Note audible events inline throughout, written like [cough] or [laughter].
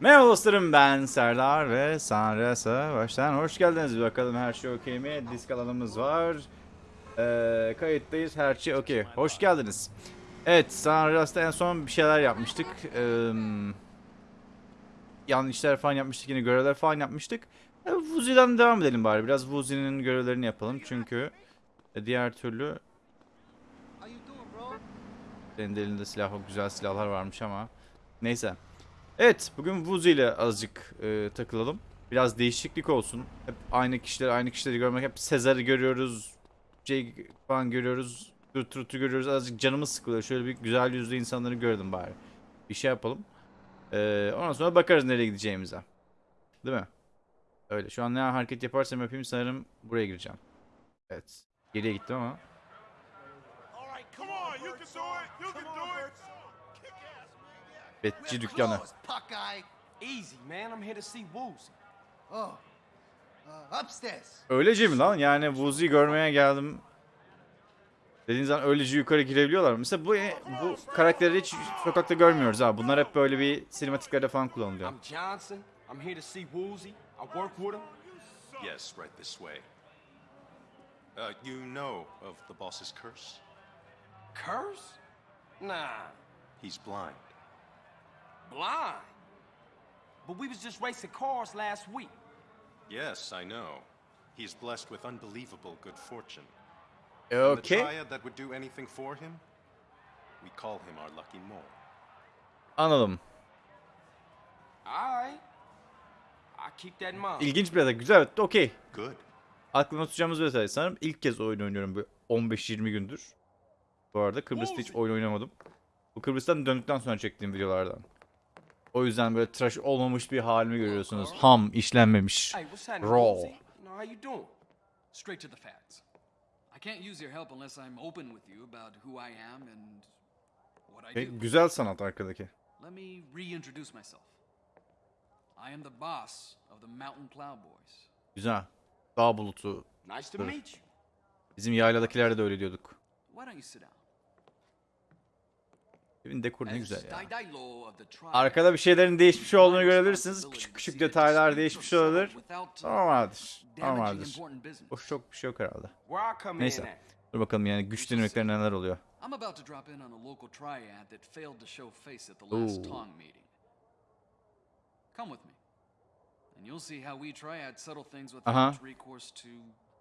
Merhaba dostlarım ben Serdar ve Sanresa baştan hoş geldiniz. Bakalım her şey okey mi? Disk alanımız var. Ee, kayıttayız her şey okey. Hoş geldiniz. Evet Sanresa'da en son bir şeyler yapmıştık. Ee, yanlışlar falan yapmıştık yine görevler falan yapmıştık. Ee, Vuzi'den devam edelim bari. Biraz Vuzi'nin görevlerini yapalım çünkü e, diğer türlü senin de elinde silah güzel silahlar varmış ama neyse. Evet, bugün Vuzi ile azıcık e, takılalım. Biraz değişiklik olsun. Hep aynı kişileri, aynı kişileri görmek. Hep Sezar'ı görüyoruz. Jake falan görüyoruz. Gertrude'u görüyoruz. Azıcık canımız sıkılıyor. Şöyle bir güzel yüzlü insanları gördüm bari. Bir şey yapalım. E, ondan sonra bakarız nereye gideceğimize. Değil mi? Öyle. Şu an ne hareket yaparsam yapayım sanırım buraya gireceğim. Evet. Geriye gittim ama. All come on, you can do it. You can do it. Uh, upstairs. Öylece mi lan? Yani Vuzi'yi görmeye geldim. Dediğiniz zaman öylece yukarı girebiliyorlar. Mesela bu bu karakterleri hiç sokakta görmüyoruz ha. Bunlar hep böyle bir sinematiklerde falan kullanılıyor. I'm here to see Woozy. I work with him. Yes, right this way. Uh, you know of the boss's curse? Curse? Nah, He's blind. Blind. But we was just racing cars last week. Yes, I know. He's blessed with unbelievable good fortune. And the Okay. triad that would do anything for him, we call him our lucky mole. Anladım. All right. I keep that in mind. İlginç bir adet. Güzel. Okey. Good. Aklımda tutacağımız bir detay. Sanırım ilk kez oyun oynuyorum bu 15-20 gündür. Bu arada Kıbrıs'ta hiç oyun oynamadım. Bu Kıbrıs'tan döndükten sonra çektiğim videolardan. O yüzden böyle tıraş olmamış bir halimi görüyorsunuz. Ham, işlenmemiş. Raw. Straight to the facts. I can't use your help unless I'm open with you about who I am and what I E, do. güzel sanat arkadaki. Let me reintroduce myself. I am the boss of the Mountain Cloud Boys. Güzel. Dağ bulutu. Nice to meet you. Bizim yayladakilerde de öyle diyorduk. Why don't you sit down? Evin dekoru ne güzel ya. Arkada bir şeylerin değişmiş olduğunu görebilirsiniz. Küçük küçük detaylar değişmiş olabilir. Normaldir. Normaldir. Hoş çok bir şey yok herhalde. Neyse. Dur bakalım yani güç dinamikleri neler oluyor. Meeting. Come with me, and you'll see how we triad settle things without Uh-huh. recourse to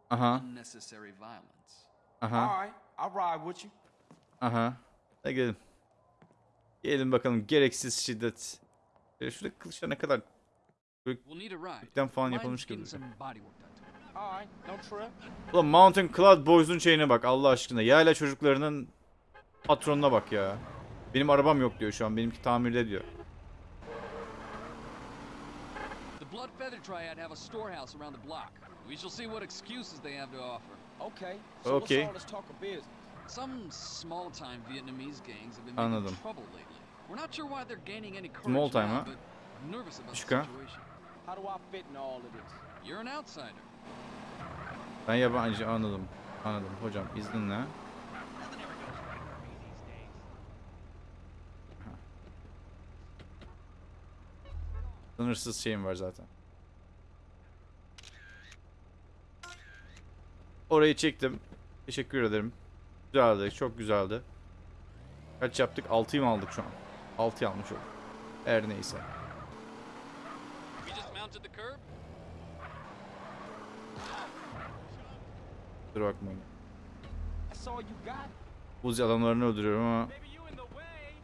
Aha. unnecessary violence. Aha. All right, I'll ride with you. Aha. Hadi gelin. Gelin bakalım gereksiz şiddet. Ya şurada kılıçlar ne kadar. Ipten falan yapılmış gibi. Ulan Mountain Cloud Boys'un şeyine bak Allah aşkına. Yayla çocuklarının patronuna bak ya. Benim arabam yok diyor şu an. Benimki tamirde diyor. The Blood Feather Triad have a storehouse around the block. We shall see what excuses they have to offer. Okay. So Okay. Some small-time Vietnamese gangs have been Anladım. making trouble lately. We're not sure why they're gaining any courage Small time, ha? an outsider. Ben yabancı anladım. Anladım. Hocam izninle. Sınırsız şeyim var zaten. Orayı çektim. Teşekkür ederim. Güzeldi. Çok güzeldi. Kaç yaptık? 6'yı mı aldık şu an? 6'yı almış olduk. Her neyse. Dur bakmayın. Uzi adamlarını öldürüyorum ama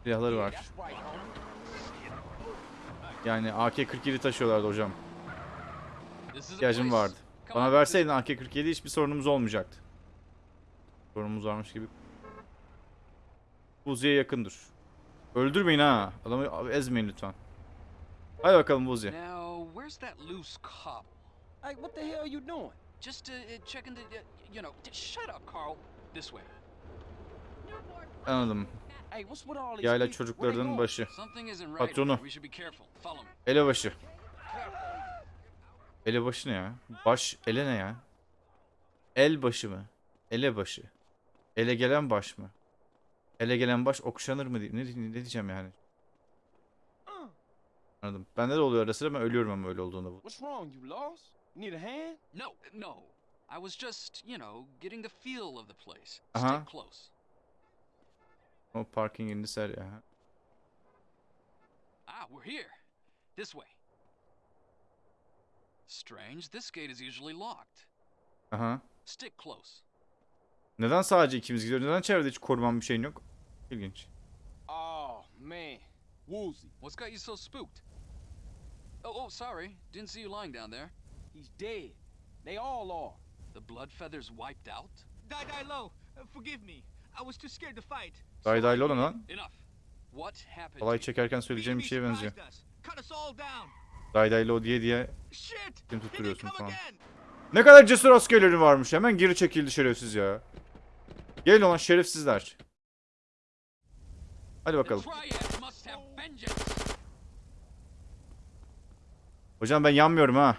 silahları var. Yani AK-47 taşıyorlardı hocam. İhtiyacım vardı. Bana verseydin AK-47 hiçbir sorunumuz olmayacaktı. Sorunumuz varmış gibi. Uzi'ye yakındır. Öldürmeyin ha. Adamı ezmeyin lütfen. Hadi bakalım Uzi. Now, where's that loose cobble? Hey, what the hell you doing? Just uh, uh, checking the, uh, you know, shut up, Carl. This way. Anladım. Yayla çocuklarının başı. Patronu. Elebaşı. Elebaşı ne ya? Baş, ele ne ya? El başı mı? Elebaşı. Ele gelen baş mı? Ele gelen baş okşanır mı? diye- Ne, ne diyeceğim yani? Anladım. Bende de oluyor ara sıra ben ölüyorum ama öyle olduğunda bu. What's wrong? You lost? Need a hand? No, no. I was just, you know, getting the feel of the place. Uh-huh. Stick close. O parking in this area. Ah, we're here. This way. Strange, this gate is usually locked. Aha. Stick close. Neden sadece ikimiz gidiyoruz? Neden çevrede hiç koruman bir şeyin yok? İlginç. Oh, man. Woozy. What's got you so spooked? Oh, oh, sorry. Didn't see you lying down there. He's dead. They all are. The blood feathers wiped out? Die Die Low, uh, forgive me. I was too scared to fight. Day day lan lan. Enough. What happened? Olay çekerken söyleyeceğim bir şeye benziyor. surprised us. Cut us all down. Day day lo diye diye Shit! kim tutturuyorsun come falan. again. Ne kadar cesur askerlerin varmış. Hemen geri çekildi şerefsiz ya. Gelin olan şerefsizler. Hadi bakalım. Hocam ben yanmıyorum ha.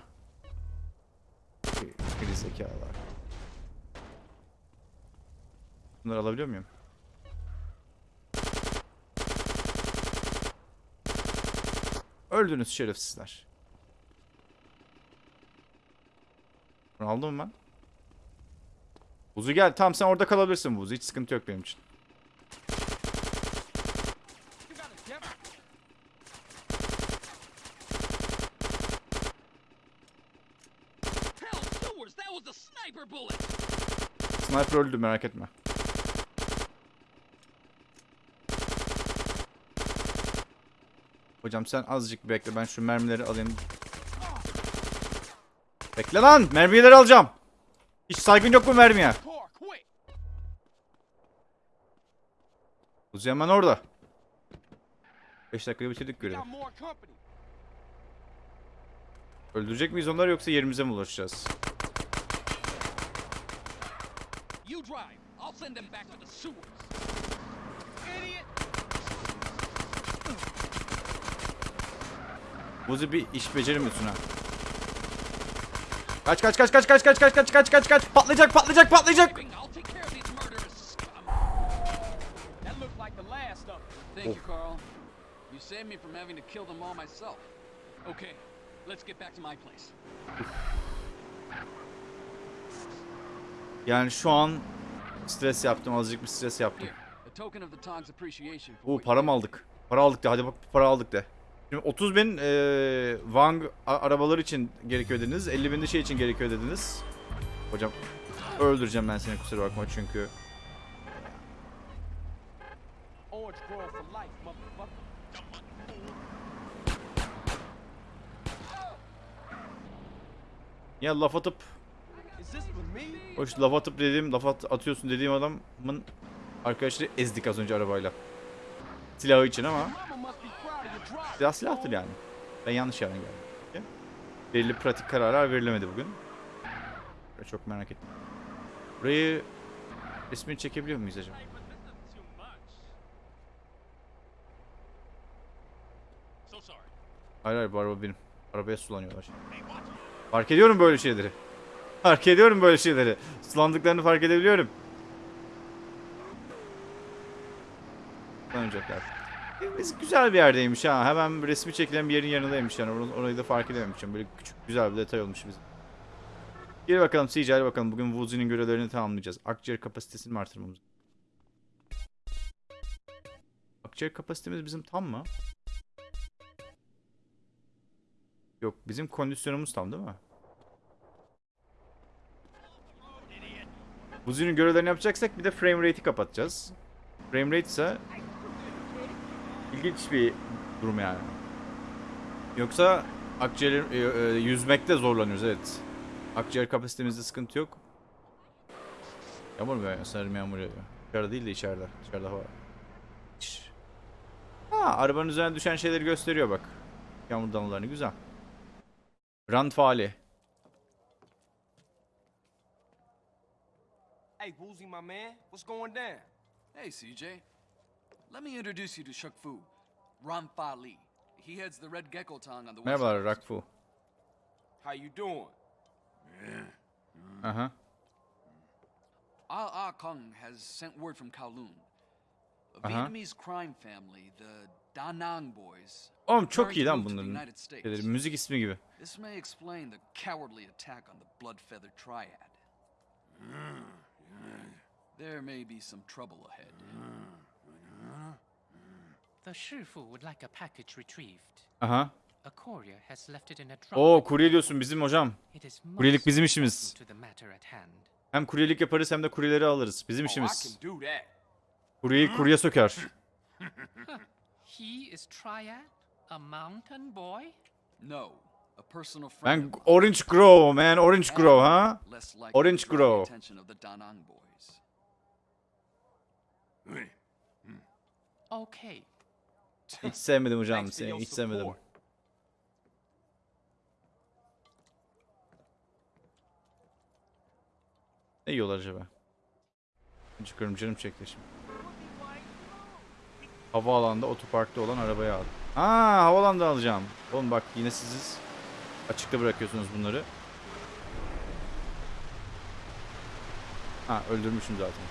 Geri zekalar. Bunları alabiliyor muyum? Öldünüz şerefsizler. Bunu aldım mı ben? Buzu gel. Tamam sen orada kalabilirsin Buzu. Hiç sıkıntı yok benim için. You got a depth. Hell, sewers, that was a sniper bullet. Sniper öldü merak etme. Hocam sen azıcık bekle ben şu mermileri alayım. Bekle lan mermileri alacağım. Hiç saygın yok mu mermiye? Uzi hemen orada. 5 dakikada bitirdik görevi. Öldürecek miyiz onları yoksa yerimize mi ulaşacağız? You drive. I'll send them back to the sewers. Idiot. Buzi bir iş beceremiyorsun ha. Kaç kaç kaç kaç kaç kaç kaç kaç kaç kaç kaç patlayacak patlayacak patlayacak. Thank you, Carl. You saved me from having to kill them all myself. Okay, let's get back to my place. Yani şu an stres yaptım azıcık bir stres yaptım. Oo para mı aldık? Para aldık de hadi bak para aldık de. Şimdi 30 bin eee Wang arabalar için gerekiyor dediniz. 50 bin de şey için gerekiyor dediniz. Hocam öldüreceğim ben seni kusura bakma çünkü. Ya laf atıp me? hoş laf atıp dediğim laf at- atıyorsun dediğim adamın arkadaşları ezdik az önce arabayla. Silahı için ama silah silahtır yani. Ben yanlış yerden geldim. Belirli pratik kararlar verilemedi bugün. Çok merak ettim. Burayı resmini çekebiliyor muyuz acaba? Hayır hayır bu araba benim. Arabaya sulanıyorlar. Fark ediyorum böyle şeyleri. Fark ediyorum böyle şeyleri. Sulandıklarını fark edebiliyorum. Sulanacaklar. Biz güzel bir yerdeymiş ha. Hemen resmi çekilen bir yerin yanındaymış yani. Or- Orayı da fark edememişim. Böyle küçük güzel bir detay olmuş bizim. Gel bakalım CG'ye bakalım. Bugün Woozy'nin görevlerini tamamlayacağız. Akciğer kapasitesini mi artırmamız? Akciğer kapasitemiz bizim tam mı? Yok bizim kondisyonumuz tam değil mi? Woozy'nin görevlerini yapacaksak bir de frame rate'i kapatacağız. Frame rate ise ilginç bir durum yani. Yoksa akciğer e, e, yüzmekte zorlanıyoruz evet. Akciğer kapasitemizde sıkıntı yok. Yağmur mu yağıyor? Sanırım yağmur yağıyor. Dışarıda değil de içeride. Dışarıda hava. Ha, arabanın üzerine düşen şeyleri gösteriyor bak. Yağmur damlalarını güzel. Rand faali. Hey, Woozy, my man. What's going down? Hey, CJ. Let me introduce you to Shuk Fu, Ron Fa Li. He heads the Red Gecko Tong on the west Merhabalar coast. Rakfu. How you doing? Aha. Ah Ah Kung has sent word from Kowloon. A Uh-huh. Vietnamese crime family, the Da Nang boys. Oğlum çok preparing iyi to lan move the bunların United States. şeyleri. Müzik ismi gibi. This may explain the cowardly attack on the Blood Feather Triad. There may be some trouble ahead. The Shifu would like a package retrieved. Aha. A courier has left it in a drop. Oo kurye diyorsun bizim hocam. Kuryelik bizim işimiz. Hem kuryelik yaparız hem de kuryeleri alırız. Bizim Oh, işimiz. Kuryeyi kurye söker. [laughs] He is Triad, a mountain boy. No. Ben. Orange Grove man. Orange Grove ha. Orange Grove. boys. Okay. [laughs] Hiç sevmedim hocam seni. Hiç sevmedim. Ne yiyorlar acaba? Çıkıyorum canım çekti şimdi. Havaalanında otoparkta olan arabayı aldım. Ha havalanda alacağım. Oğlum bak yine siz açıkta bırakıyorsunuz bunları. Ha öldürmüşüm zaten.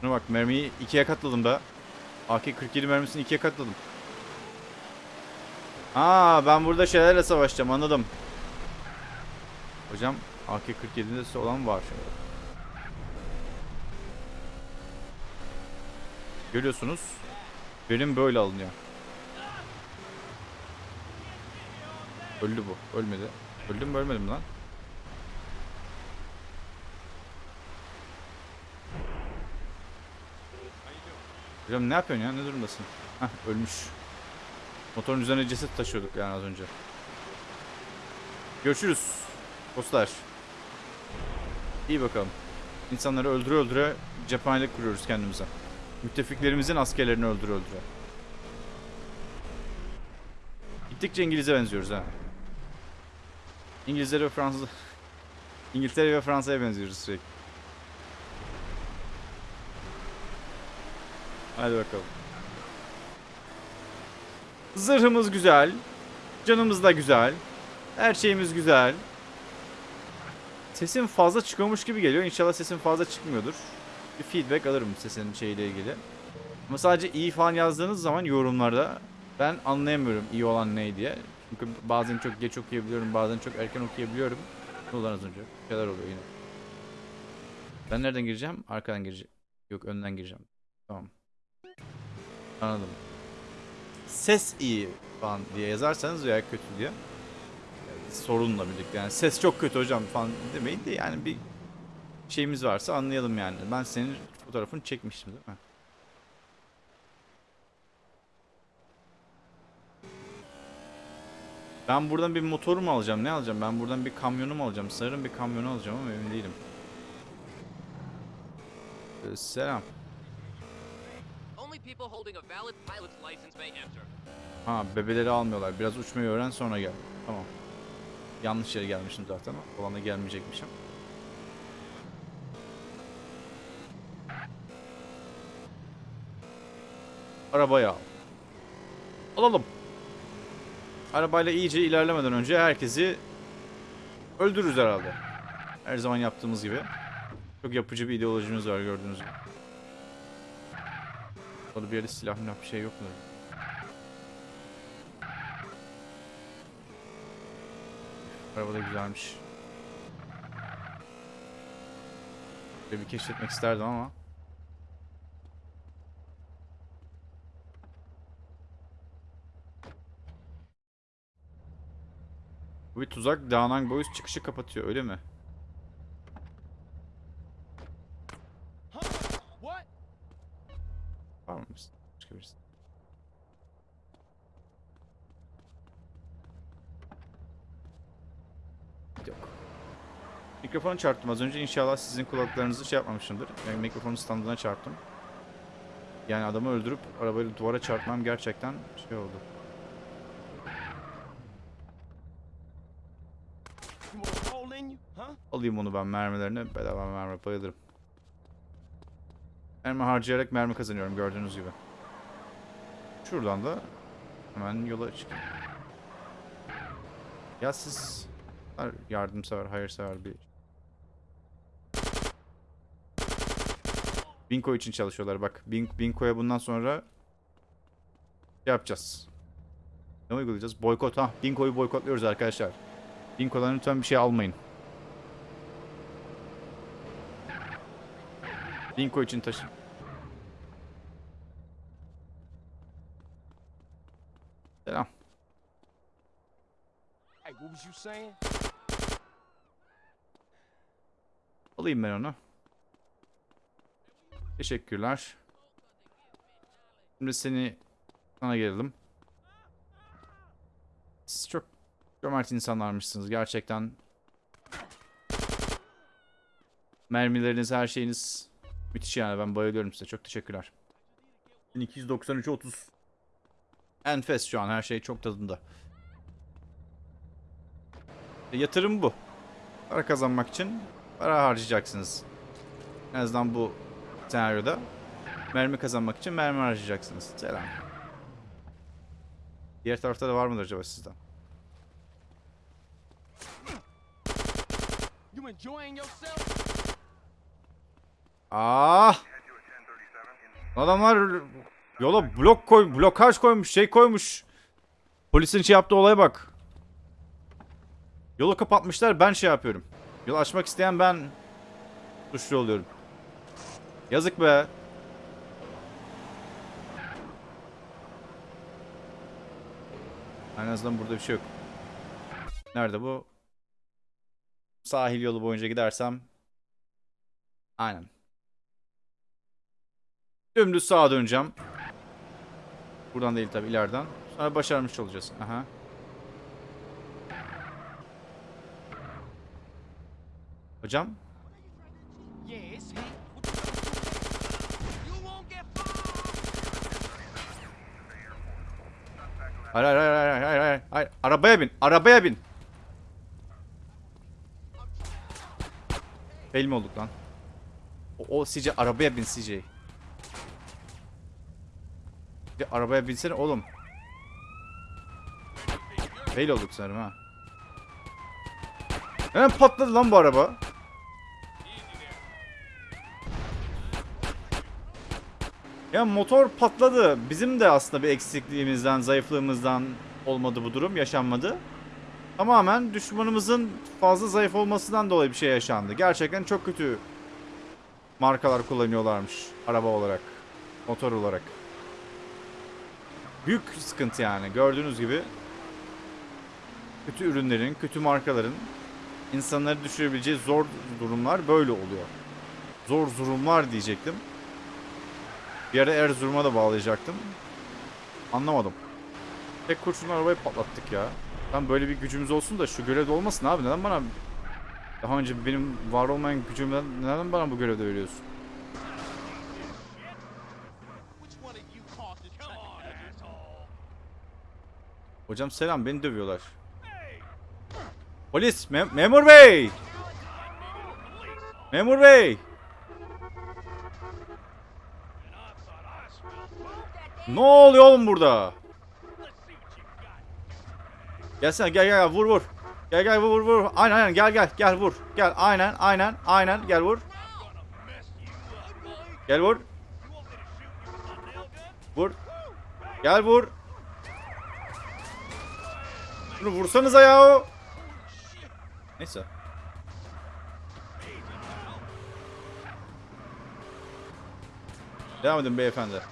Şuna bak mermiyi ikiye katladım da. AK-47 mermisini ikiye katladım. Aa ben burada şeylerle savaşacağım anladım. Hocam AK-47'de olan var. Görüyorsunuz. Benim böyle alınıyor. Öldü bu. Ölmedi. Öldüm mü ölmedim lan? Hocam ne yapıyorsun ya? Ne durumdasın? Hah ölmüş. Motorun üzerine ceset taşıyorduk yani az önce. Görüşürüz. Dostlar. İyi bakalım. İnsanları öldüre öldüre cephanelik kuruyoruz kendimize. Müttefiklerimizin askerlerini öldüre öldüre. Gittikçe İngiliz'e benziyoruz ha. İngilizlere ve Fransız... [laughs] İngiltere ve Fransa'ya benziyoruz sürekli. Hadi bakalım. Zırhımız güzel. Canımız da güzel. Her şeyimiz güzel. Sesim fazla çıkıyormuş gibi geliyor. İnşallah sesim fazla çıkmıyordur. Bir feedback alırım sesin şeyle ilgili. Ama sadece iyi falan yazdığınız zaman yorumlarda ben anlayamıyorum iyi olan ne diye. Çünkü bazen çok geç okuyabiliyorum, bazen çok erken okuyabiliyorum. Ne oldu lan az önce? Şeyler oluyor yine. Ben nereden gireceğim? Arkadan gireceğim. Yok önden gireceğim. Tamam. Anladım. Ses iyi falan diye yazarsanız veya kötü diye sorunla birlikte yani ses çok kötü hocam falan demeyin de yani bir şeyimiz varsa anlayalım yani. Ben senin fotoğrafını çekmiştim değil mi? Ben buradan bir motor mu alacağım? Ne alacağım? Ben buradan bir kamyonu mu alacağım? Sanırım bir kamyonu alacağım ama emin değilim. Ee, selam. Ha bebeleri almıyorlar. Biraz uçmayı öğren sonra gel. Tamam. Yanlış yere gelmişim zaten. Olana gelmeyecekmişim. Arabayı al. Alalım. Arabayla iyice ilerlemeden önce herkesi öldürürüz herhalde. Her zaman yaptığımız gibi. Çok yapıcı bir ideolojimiz var gördüğünüz gibi. Orada bir yerde silah milah bir şey yok mu? Araba da güzelmiş. Bir keşfetmek isterdim ama. Bu bir tuzak. Dağınan boyuz çıkışı kapatıyor öyle mi? Var mı? Birisi. Yok. Mikrofonu çarptım az önce. İnşallah sizin kulaklarınızı şey yapmamışımdır. Yani mikrofonun standına çarptım. Yani adamı öldürüp arabayla duvara çarpmam gerçekten şey oldu. You want a roll in you, huh? Alayım onu ben mermilerini. Bedava mermi bayılırım. Mermi harcayarak mermi kazanıyorum gördüğünüz gibi. Şuradan da hemen yola çıkayım. Ya siz yardımsever, hayırsever bir Binko için çalışıyorlar bak. Bin, Binko'ya bundan sonra şey yapacağız. Ne uygulayacağız? Boykot ha. Dinko'yu boykotluyoruz arkadaşlar. Dinko'dan lütfen bir şey almayın. Dinko için taşın. Selam. Hey, what was you saying? Alayım ben onu. Teşekkürler. Şimdi seni sana gelelim. Siz çok cömert insanlarmışsınız gerçekten. Mermileriniz, her şeyiniz müthiş yani ben bayılıyorum size. Çok teşekkürler. 1293 30. Enfes şu an her şey çok tadında. E, yatırım bu. Para kazanmak için para harcayacaksınız. En azından bu senaryoda. Mermi kazanmak için mermi harcayacaksınız. Selam. Diğer tarafta da var mıdır acaba sizden? You enjoying yourself? Ah! Adamlar yola blok koy, blokaj koymuş, şey koymuş. Polisin şey yaptığı olaya bak. Yolu kapatmışlar, ben şey yapıyorum. Yol açmak isteyen ben suçlu oluyorum. Yazık be. En azından burada bir şey yok. Nerede bu? Sahil yolu boyunca gidersem. Aynen. Dümdüz sağa döneceğim. Buradan değil tabi ileriden. Sonra başarmış olacağız. Aha. Hocam. Hayır hayır hayır hayır hayır hayır. hayır. Arabaya bin. Arabaya bin. Fail mi olduk lan? O, o CJ arabaya bin CJ. Bir arabaya binsene oğlum. Fail olduk sanırım ha. Hemen patladı lan bu araba. Ya motor patladı. Bizim de aslında bir eksikliğimizden, zayıflığımızdan olmadı bu durum, yaşanmadı. Tamamen düşmanımızın fazla zayıf olmasından dolayı bir şey yaşandı. Gerçekten çok kötü markalar kullanıyorlarmış araba olarak, motor olarak. Büyük sıkıntı yani. Gördüğünüz gibi kötü ürünlerin, kötü markaların insanları düşürebileceği zor durumlar böyle oluyor. Zor durumlar diyecektim. Bir ara Erzurum'a da bağlayacaktım. Anlamadım. Tek kurşunla arabayı patlattık ya. Tam böyle bir gücümüz olsun da şu görevde olmasın abi. Neden bana daha önce benim var olmayan gücümden neden bana bu görevde veriyorsun? Which one of you caused this Come on, that's all. Hocam selam beni dövüyorlar. Polis mem- memur bey. Memur bey. Ne oluyor oğlum burada? Gelsene gel gel vur vur. Gel gel vur vur. Aynen aynen gel gel gel vur. Gel aynen aynen aynen gel vur. Gel vur. Vur. Gel vur. Şunu vursanıza ya. Neyse. Devam edin beyefendi.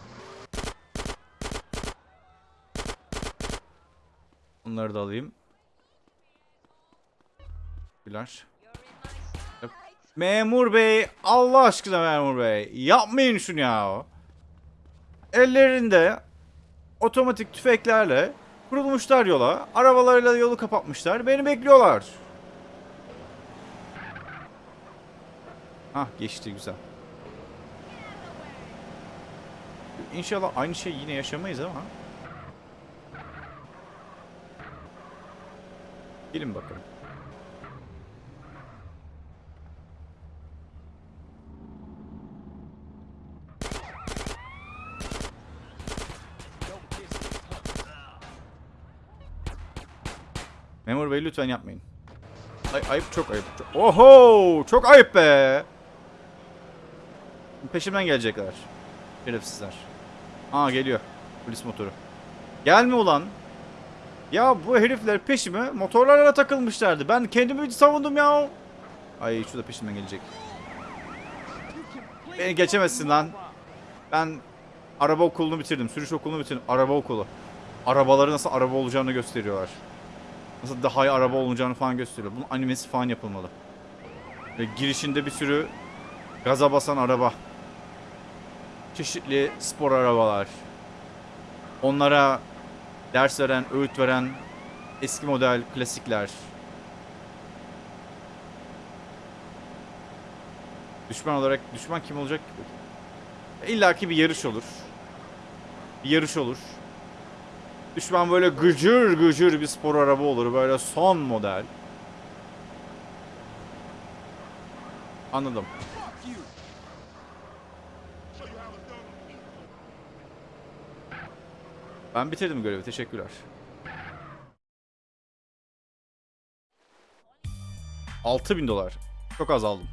Bunları da alayım. Güler. Memur bey, Allah aşkına memur bey, yapmayın şunu ya. Ellerinde otomatik tüfeklerle kurulmuşlar yola, arabalarıyla yolu kapatmışlar, beni bekliyorlar. Hah geçti güzel. İnşallah aynı şey yine yaşamayız ama. Gelin bakalım. Memur bey lütfen yapmayın. Ay, ayıp çok ayıp. Çok... Oho! Çok ayıp be! Peşimden gelecekler. Şerefsizler. Aa geliyor. Polis motoru. Gelme ulan. Ya bu herifler peşime motorlarla takılmışlardı. Ben kendimi savundum ya. Ay şu da peşimden gelecek. Beni geçemezsin lan. Ben araba okulunu bitirdim. Sürüş okulunu bitirdim. Araba okulu. Arabaları nasıl araba olacağını gösteriyorlar. Nasıl daha iyi araba olacağını falan gösteriyor. Bunun animesi falan yapılmalı. Ve girişinde bir sürü gaza basan araba. Çeşitli spor arabalar. Onlara ders veren, öğüt veren eski model klasikler. Düşman olarak düşman kim olacak ki? İlla ki bir yarış olur. Bir yarış olur. Düşman böyle gıcır gıcır bir spor araba olur. Böyle son model. Anladım. Ben bitirdim görevi. Teşekkürler. Altı bin dolar. Çok az aldım.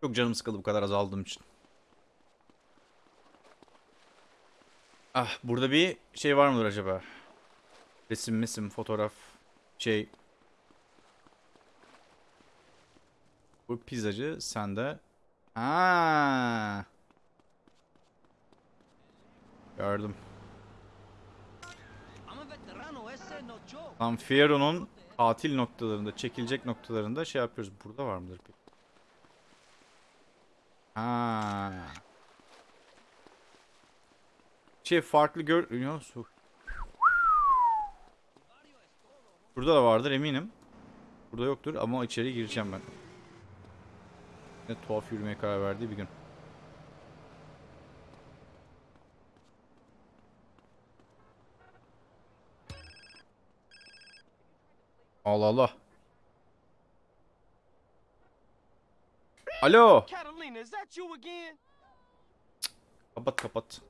Çok canım sıkıldı bu kadar az aldığım için. Ah burada bir şey var mıdır acaba? Resim misim fotoğraf şey. Bu pizzacı sende. Ha. Gördüm. Tam Fiero'nun tatil noktalarında, çekilecek noktalarında şey yapıyoruz. Burada var mıdır peki? Ha. Şey farklı gör... Ya, su. Burada da vardır eminim. Burada yoktur ama içeri gireceğim ben. Ne tuhaf yürümeye karar verdiği bir gün. Allah Allah. Alo. Catalina, is that you again? Kapat kapat.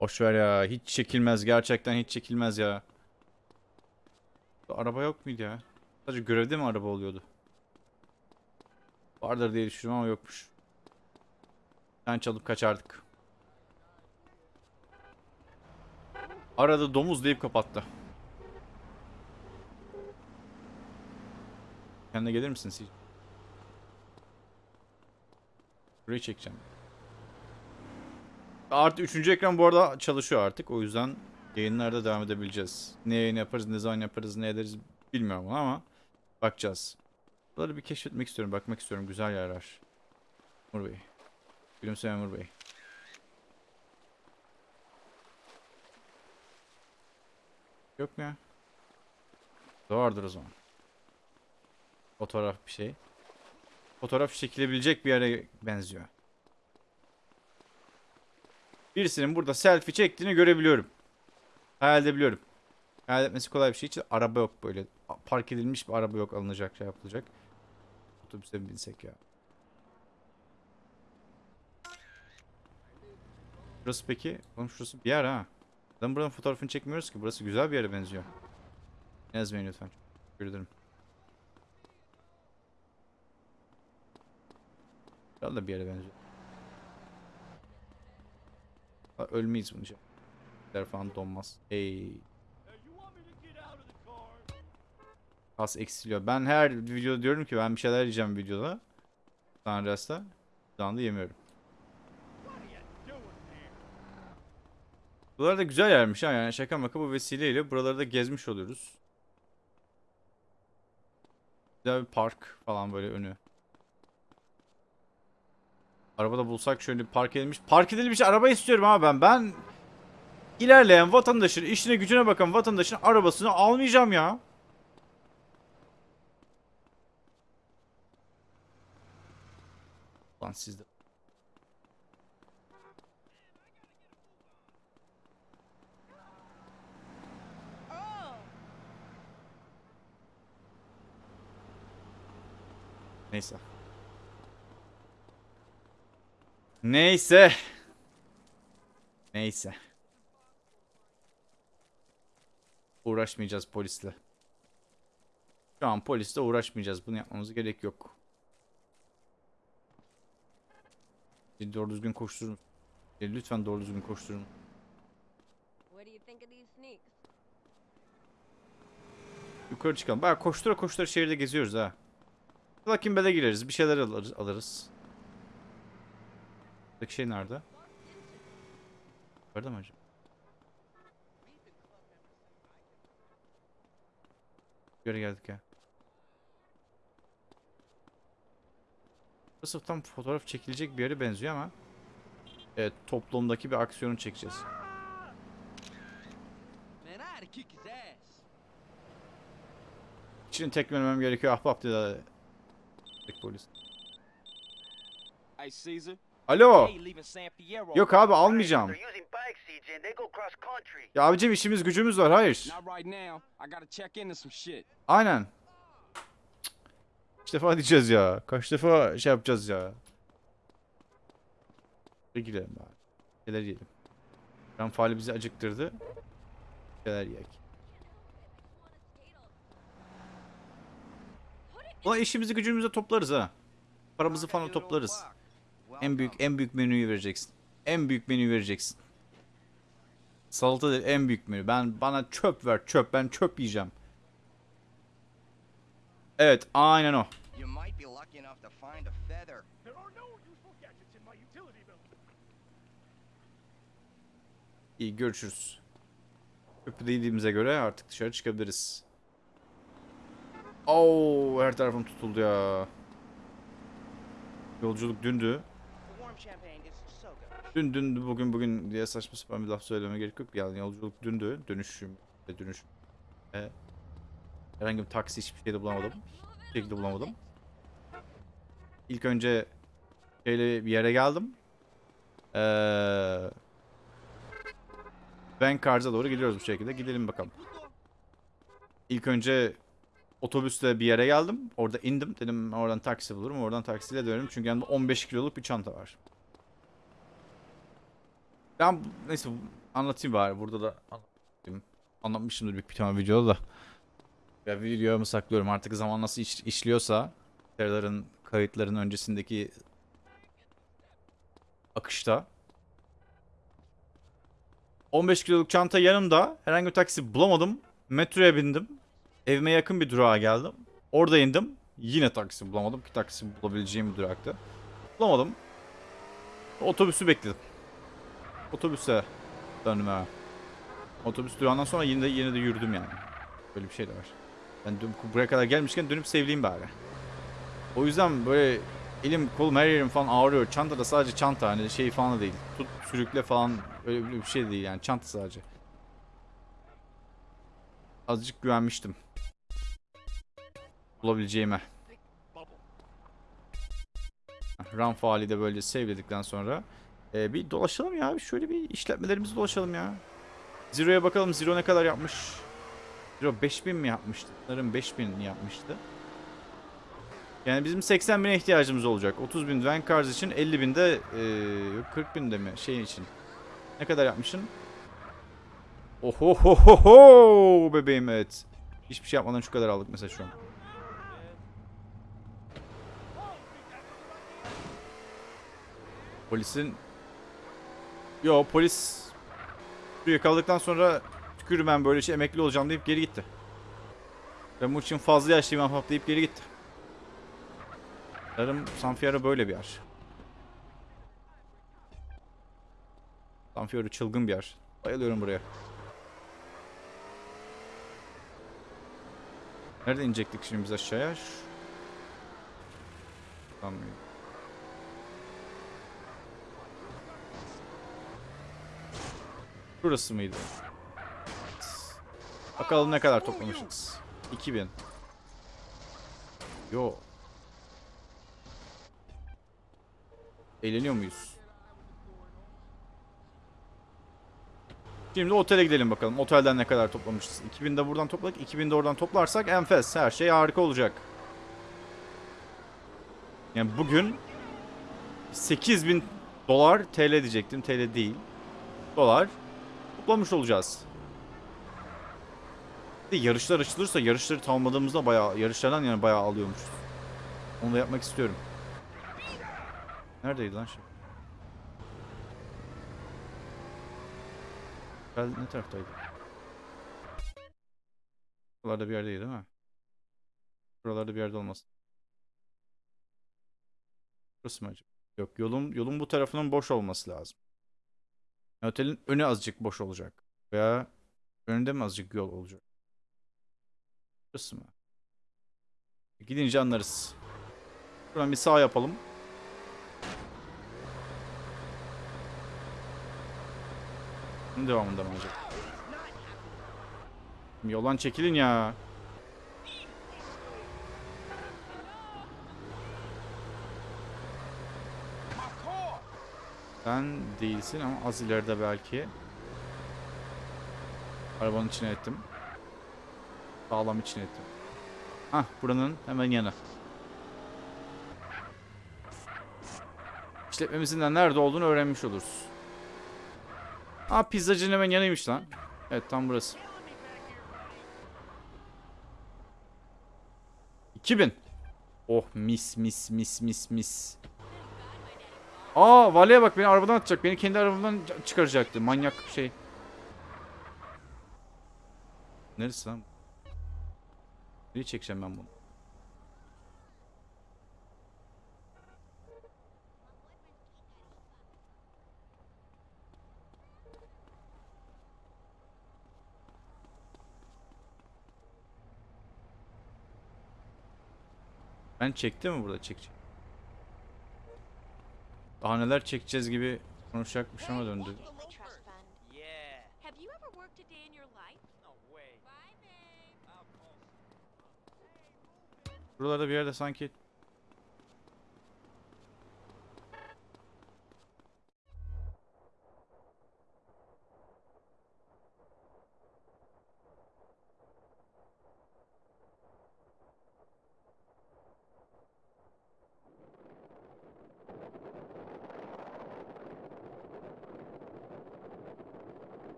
Boş ver ya. Hiç çekilmez. Gerçekten hiç çekilmez ya. Araba yok muydu ya? Sadece görevde mi araba oluyordu? Vardır diye düşünüyorum ama yokmuş. Sen çalıp kaçardık. Arada domuz deyip kapattı. Kendine gelir misin Sil? Burayı çekeceğim. Artı üçüncü ekran bu arada çalışıyor artık. O yüzden yayınlarda devam edebileceğiz. Ne yayın yaparız, ne zaman yaparız, ne ederiz bilmiyorum ama bakacağız. Bunları bir keşfetmek istiyorum, bakmak istiyorum. Güzel yerler. Umur Bey. Gülümseyen Umur Bey. Yok mu ya? Vardır o zaman. Fotoğraf bir şey. Fotoğraf çekilebilecek bir yere benziyor. Birisinin burada selfie çektiğini görebiliyorum. Hayal edebiliyorum. Hayal etmesi kolay bir şey. Hiç araba yok böyle. Park edilmiş bir araba yok alınacak şey yapılacak. Otobüse binsek ya. Burası peki? Oğlum şurası bir yer ha. Neden buranın fotoğrafını çekmiyoruz ki? Burası güzel bir yere benziyor. Yazmayın lütfen. Teşekkür ederim. Güzel de bir yere benziyor. Ölmeyiz bunca. falan donmaz. Hey. Kas eksiliyor. Ben her videoda diyorum ki ben bir şeyler yiyeceğim videoda. Sanras'ta. Şu anda yemiyorum. Buralar da güzel yermiş ha yani şaka maka bu vesileyle buraları da gezmiş oluyoruz. Güzel bir park falan böyle önü. Arabada bulsak şöyle park edilmiş. Park edilmiş araba istiyorum ama ben. Ben ilerleyen vatandaşın, işine gücüne bakan vatandaşın arabasını almayacağım ya. Lan sizde. Neyse. Neyse. Neyse. Uğraşmayacağız polisle. Şu an polisle uğraşmayacağız. Bunu yapmamız gerek yok. Doğru düzgün koşturun. E, Lütfen doğru düzgün koşturun. Yukarı çıkalım. Baya koştura koştura şehirde geziyoruz ha. Lucky Bed'e gireriz. Bir şeyler alırız. alırız. Buradaki şey nerede? Yukarıda mı acaba? Göre geldik ya. Burası tam fotoğraf çekilecek bir yere benziyor ama Evet toplumdaki bir aksiyonu çekeceğiz. İçini tekmelemem gerekiyor ahbap dedi. Polis. Hey, Caesar. Alo. Yok abi almayacağım. Ya abicim işimiz gücümüz var hayır. Aynen. Kaç defa diyeceğiz ya. Kaç defa şey yapacağız ya. Bir girelim bari. Şeyler yiyelim. Ram faali bizi acıktırdı. Şeyler yiyek. Ulan işimizi gücümüzü toplarız ha. Paramızı falan toplarız. En büyük en büyük menüyü vereceksin. En büyük menüyü vereceksin. Salata değil en büyük menü. Ben bana çöp ver çöp. Ben çöp yiyeceğim. Evet aynen o. İyi görüşürüz. Çöpü de yediğimize göre artık dışarı çıkabiliriz. Oo her tarafım tutuldu ya. Yolculuk dündü. Warm champagne is so good. Dün dün bugün bugün diye saçma sapan bir laf söylememe gerek yok. Yani yolculuk dündü. Dönüşüm ve dönüşüm. E, herhangi bir taksi hiçbir şeyde bulamadım. Şekilde bulamadım. İlk önce şeyle bir yere geldim. Eee Ben Karz'a doğru gidiyoruz bu şekilde. Gidelim bakalım. İlk önce otobüsle bir yere geldim. Orada indim. Dedim oradan taksi bulurum. Oradan taksiyle dönerim. Çünkü yanımda 15 kiloluk bir çanta var. Ben neyse anlatayım bari burada da anlatayım. Anlatmışımdır büyük bir tane videoda da. Ya videomu saklıyorum artık zaman nasıl iş- işliyorsa Serdar'ın kayıtların öncesindeki akışta 15 kiloluk çanta yanımda herhangi bir taksi bulamadım. Metroya bindim. Evime yakın bir durağa geldim. Orada indim. Yine taksi bulamadım ki taksi bulabileceğim bir duraktı. Bulamadım. Otobüsü bekledim. Otobüse döndüm ha. Otobüs durağından sonra yine de yine de yürüdüm yani. Böyle bir şey de var. Ben dön- buraya kadar gelmişken dönüp sevleyeyim bari. O yüzden böyle elim kolum her yerim falan ağrıyor. Çanta da sadece çanta hani şey falan da değil. Tut sürükle falan öyle bir şey değil yani çanta sadece. Azıcık güvenmiştim. Bulabileceğime. Run faali de böyle save'ledikten sonra ee, bir dolaşalım ya. Şöyle bir işletmelerimizi dolaşalım ya. Zero'ya bakalım. Zero ne kadar yapmış? Zero 5000 mi yapmıştı? Sanırım 5000 yapmıştı. Yani bizim 80 bine ihtiyacımız olacak. 30 bin Van Cars için 50 bin de ee, yok 40 bin de mi şey için. Ne kadar yapmışsın? Ohohoho bebeğim evet. Hiçbir şey yapmadan şu kadar aldık mesela şu an. Polisin Yo polis yakaladıktan sonra tükürüm ben böyle şey emekli olacağım deyip geri gitti. Ben bu için fazla yaşlıyım ahbap deyip geri gitti. Sanırım San Fierro böyle bir yer. San Fierro çılgın bir yer. Bayılıyorum buraya. Nerede inecektik şimdi biz aşağıya? Tamam. Burası mıydı? Bakalım ne kadar toplamışız. 2000. Yo. Eğleniyor muyuz? Şimdi otele gidelim bakalım. Otelden ne kadar toplamışız. 2000 de buradan topladık. 2000 de oradan toplarsak enfes. Her şey harika olacak. Yani bugün 8000 dolar TL diyecektim. TL değil. Dolar toplamış olacağız. De yarışlar açılırsa yarışları tamamladığımızda bayağı yarışlardan yani bayağı alıyormuş. Onu da yapmak istiyorum. Neredeydi lan şey? Ne taraftaydı? Buralarda bir yerdeydi değil mi? Buralarda bir yerde olmasın. Burası mı acaba? Yok yolun, yolun bu tarafının boş olması lazım. Otelin önü azıcık boş olacak. Veya önünde mi azıcık yol olacak? Burası mı? Gidince anlarız. Buradan bir sağ yapalım. Bunun devamında mı acaba? Yoldan çekilin ya. Sen değilsin ama az ileride belki. Arabanın içine ettim. Sağlam içine ettim. Hah buranın hemen yanı. İşletmemizin de nerede olduğunu öğrenmiş oluruz. Aa pizzacının hemen yanıymış lan. Evet tam burası. 2000. Oh mis mis mis mis mis. Aa valeye bak beni arabadan atacak. Beni kendi arabamdan çıkaracaktı. Manyak şey. Neresi lan? Nereye çekeceğim ben bunu? Ben çekti mi burada çekecek? Daha neler çekeceğiz gibi konuşacakmış ama döndü. Trust fund. Yeah. Have you ever worked a day in your life? No way. Bye, babe. Buralarda bir yerde sanki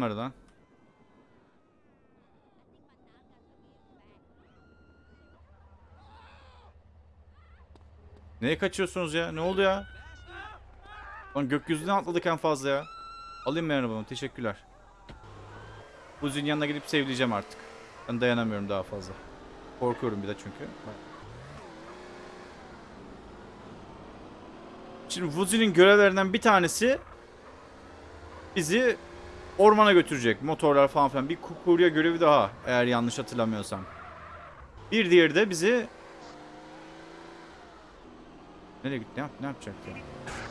Nerede lan? Neye kaçıyorsunuz ya? Ne oldu ya? Lan gökyüzünden atladık en fazla ya. Alayım ben arabamı. Teşekkürler. Buzi'nin yanına gidip sevleyeceğim artık. Ben dayanamıyorum daha fazla. Korkuyorum bir de çünkü. Şimdi Vuzi'nin görevlerinden bir tanesi bizi ormana götürecek. Motorlar falan filan. Bir kurye görevi daha eğer yanlış hatırlamıyorsam. Bir diğeri de bizi Nereye gitti? Ne, yap ne yapacak ya?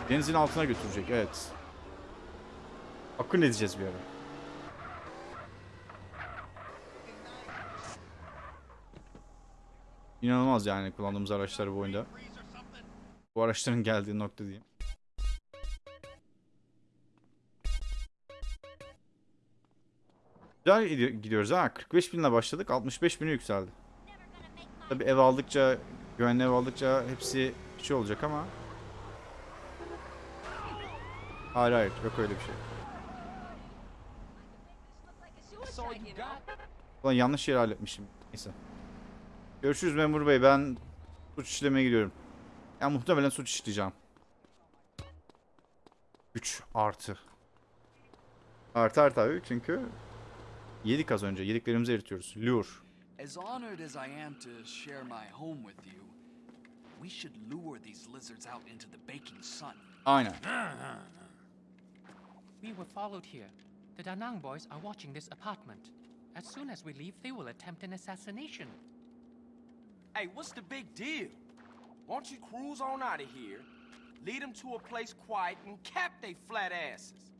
Denizin altına götürecek. Evet. Akın edeceğiz bir ara. İnanılmaz yani kullandığımız araçlar bu oyunda. Bu araçların geldiği nokta diyeyim. Güzel gidiyor- gidiyoruz ha. 45 binle başladık. 65 bine yükseldi. Tabi ev aldıkça, güvenli ev aldıkça hepsi şey olacak ama. Hayır hayır yok öyle bir şey. Ulan yanlış yeri halletmişim. Neyse. Görüşürüz memur bey. Ben suç işlemeye gidiyorum. Yani muhtemelen suç işleyeceğim. 3 artı. Artı abi çünkü yedik az önce. Yediklerimizi eritiyoruz. Lure. As honored as I am to share my home with you, we should lure these lizards out into the baking sun. Aynen. We were followed here. The Danang boys are watching this apartment. As soon as we leave, they will attempt an assassination. Hey, what's the big deal? Why don't you cruise on out of here, lead them to a place quiet, and cap they flat asses?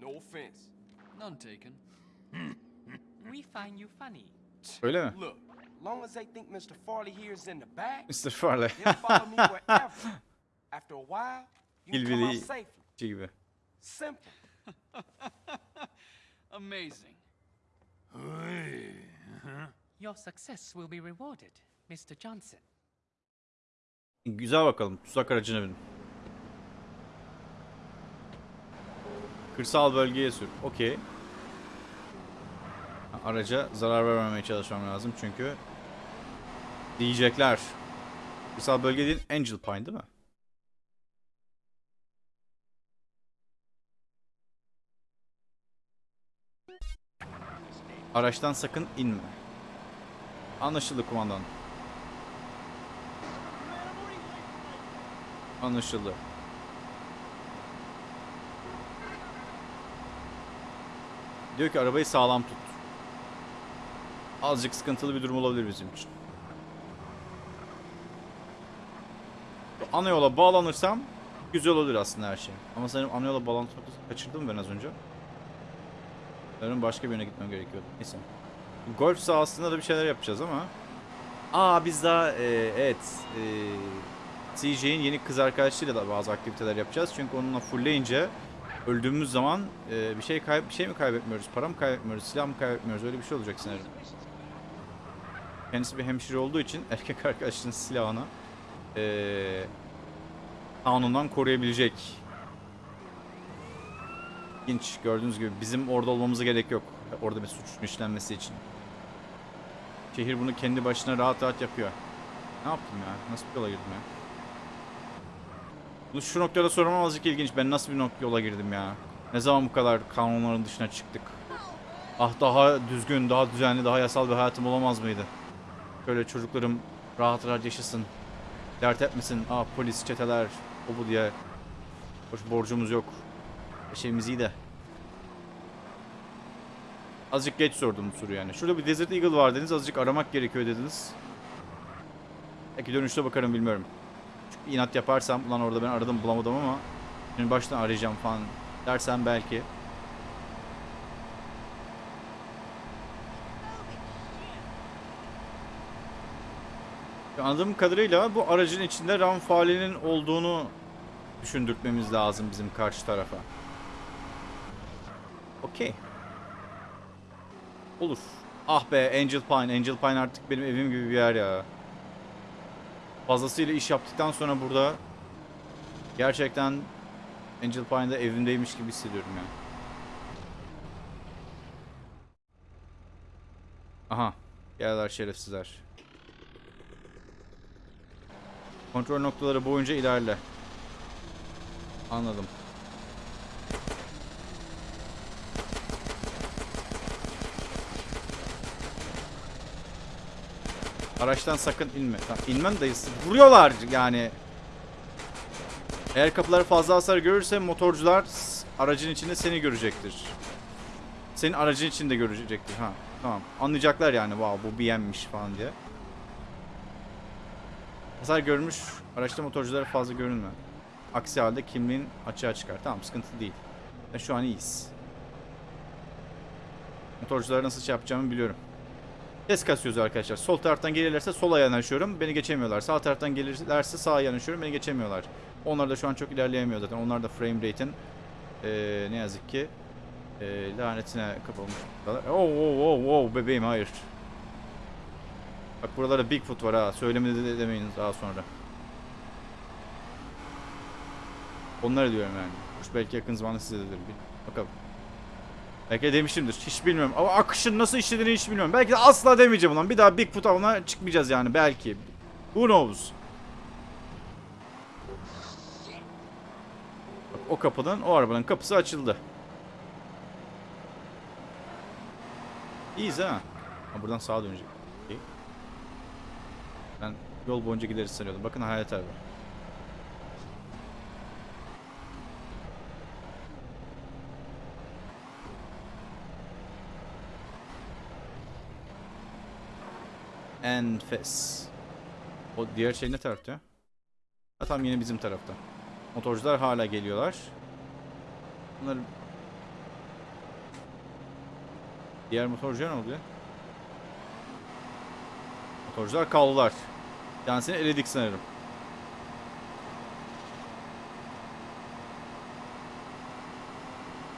No offense. None taken. Hmm. We find you funny. Öyle mi? Look, long as they think Mr. Farley here is in the back, Mr. Farley. they'll follow me [laughs] wherever. After a while, you can come out safely. Şey gibi. Simple. [laughs] Amazing. Your success will be rewarded, Mr. Johnson. Güzel bakalım. Tuzak aracına bin. Kırsal bölgeye sür. Okey. Araca zarar vermemeye çalışmam lazım çünkü diyecekler. Kırsal bölge değil Angel Pine değil mi? Araçtan sakın inme. Anlaşıldı kumandan. Anlaşıldı. Diyor ki arabayı sağlam tut. Azıcık sıkıntılı bir durum olabilir bizim için. Ana yola bağlanırsam güzel olur aslında her şey. Ama sanırım ana yola bağlantı noktası kaçırdım ben az önce. Sanırım başka bir yöne gitmem gerekiyordu. Neyse. Golf sahasında da bir şeyler yapacağız ama. Aa biz daha e, evet e, CJ'in yeni kız arkadaşıyla da bazı aktiviteler yapacağız. Çünkü onunla fullleyince öldüğümüz zaman e, bir şey kay bir şey mi kaybetmiyoruz? Para mı kaybetmiyoruz? Silah mı kaybetmiyoruz? Öyle bir şey olacak sanırım. Kendisi bir hemşire olduğu için [laughs] erkek arkadaşının silahını e, kanundan koruyabilecek. İlginç gördüğünüz gibi bizim orada olmamıza gerek yok. Orada bir suçun işlenmesi için. Şehir bunu kendi başına rahat rahat yapıyor. Ne yaptım ya? Nasıl bir yola girdim ya? Bunu şu noktada sormam azıcık ilginç. Ben nasıl bir nok- yola girdim ya? Ne zaman bu kadar kanunların dışına çıktık? Ah daha düzgün, daha düzenli, daha yasal bir hayatım olamaz mıydı? Şöyle çocuklarım rahat rahat yaşasın. Dert etmesin. Ah polis, çeteler, o bu diye. Hoş borcumuz yok. Şeyimiz iyi de. Azıcık geç sordum bu soruyu yani. Şurada bir Desert Eagle var dediniz. Azıcık aramak gerekiyor dediniz. Belki dönüşte bakarım bilmiyorum. Çünkü inat yaparsam ulan orada ben aradım bulamadım ama şimdi baştan arayacağım falan dersen belki. Anladığım kadarıyla bu aracın içinde RAM faalinin olduğunu düşündürtmemiz lazım bizim karşı tarafa. Okey. Olur. Ah be Angel Pine. Angel Pine artık benim evim gibi bir yer ya. Fazlasıyla iş yaptıktan sonra burada gerçekten Angel Pine'da evimdeymiş gibi hissediyorum ya. Aha. Geldiler şerefsizler. Kontrol noktaları boyunca ilerle. Anladım. Araçtan sakın inme. Tamam, inmem de vuruyorlar yani. Eğer kapıları fazla hasar görürse motorcular aracın içinde seni görecektir. Senin aracın içinde görecektir. Ha, tamam. Anlayacaklar yani. Wow bu BM'miş falan diye. Hasar görmüş araçta motorculara fazla görünme. Aksi halde kimliğin açığa çıkar. Tamam sıkıntı değil. Ben şu an iyiyiz. Motorculara nasıl şey yapacağımı biliyorum. Ses kasıyoruz arkadaşlar. Sol taraftan gelirlerse sola yanaşıyorum. Beni geçemiyorlar. Sağ taraftan gelirlerse sağa yanaşıyorum. Beni geçemiyorlar. Onlar da şu an çok ilerleyemiyor zaten. Onlar da frame rate'in eee, ne yazık ki eee, lanetine kapılmış. Oh, oh, oh, oh bebeğim hayır. Bak buralarda Bigfoot var ha. Söylemedi de demeyin daha sonra. Onları diyorum yani. Kuş belki yakın zamanda size dedir. Bakalım. Belki de demişimdir. Hiç bilmiyorum. Ama akışın nasıl işlediğini hiç bilmiyorum. Belki de asla demeyeceğim ulan. Bir daha Bigfoot avına çıkmayacağız yani. Belki. Who knows? Bak, o kapıdan, o arabanın kapısı açıldı. İyiyiz ha. ha buradan sağa dönecek. Yol boyunca gideriz sanıyordum. Bakın hayalet araba. Enfes. O diğer şey ne tarafta? Ha tam yine bizim tarafta. Motorcular hala geliyorlar. Bunlar... Diğer motorcuya ne oluyor? Motorcular kaldılar. Yansını eledik sanırım.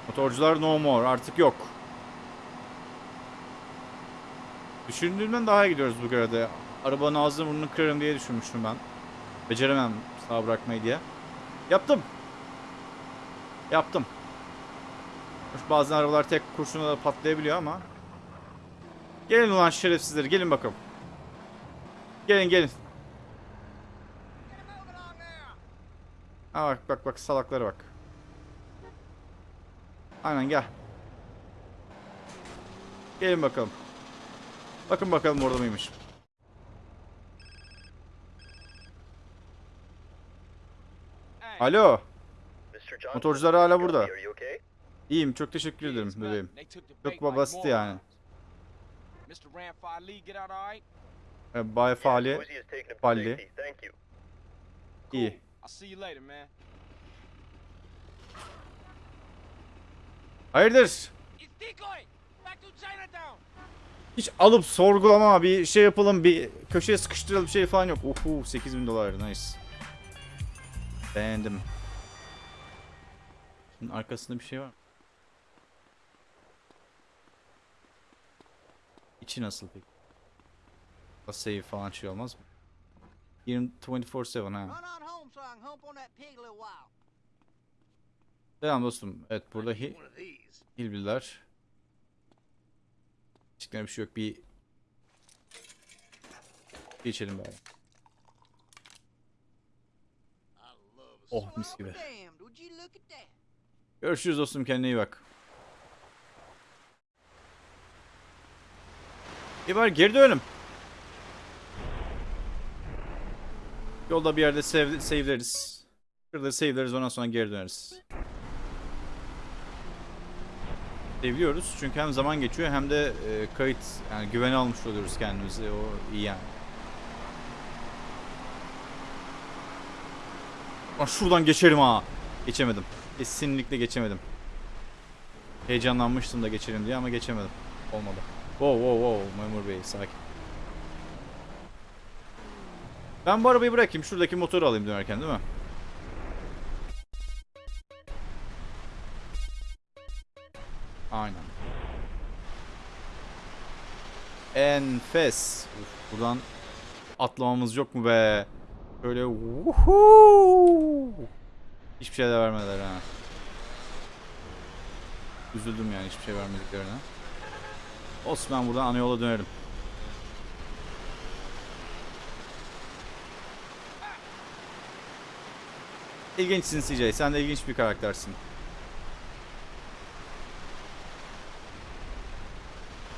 Motorcular no more. Artık yok. Düşündüğümden daha iyi gidiyoruz bu görevde. Arabanın ağzını burnunu kırarım diye düşünmüştüm ben. Beceremem sağ bırakmayı diye. Yaptım. Yaptım. Bazen arabalar tek kurşuna da patlayabiliyor ama. Gelin ulan şerefsizler gelin bakalım. Gelin gelin. Ha bak bak bak salaklara bak. Aynen gel. Gelin bakalım. Bakın bakalım orada mıymış. Alo. Motorcular hala burada. İyiyim çok teşekkür ederim bebeğim. Çok basit yani. Ee, Bay Fali you. iyi. I'll see you later, man. Hayırdır? It's decoy! Back to Chinatown! Hiç alıp sorgulama bir şey yapalım bir köşeye sıkıştıralım bir şey falan yok. Uhu 8000 dolar nice. Beğendim. Bunun arkasında bir şey var. mı? İçi nasıl peki? Save falan şey olmaz mı? 20 24/7 ha. Selam dostum. Evet burada hi. Hilbililer. Çıkmayan bir şey yok. Bir içelim bari. Oh mis gibi. Görüşürüz dostum kendine iyi bak. İyi bari geri dönelim. Yolda bir yerde save, save'leriz. Şurada save'leriz ondan sonra geri döneriz. Seviyoruz çünkü hem zaman geçiyor hem de e, kayıt yani güvene almış oluyoruz kendimizi o iyi yani. Aa, şuradan geçerim ha. Geçemedim. Kesinlikle geçemedim. Heyecanlanmıştım da geçelim diye ama geçemedim. Olmadı. Wow wow wow memur bey sakin. Ben bu arabayı bırakayım. Şuradaki motoru alayım dönerken değil mi? Aynen. Enfes. Uf, buradan atlamamız yok mu be? Böyle wuhuu. Hiçbir şey de vermediler ha. Üzüldüm yani hiçbir şey vermediklerine. Olsun ben buradan ana yola dönerim. İlginçsin CJ. Sen de ilginç bir karaktersin.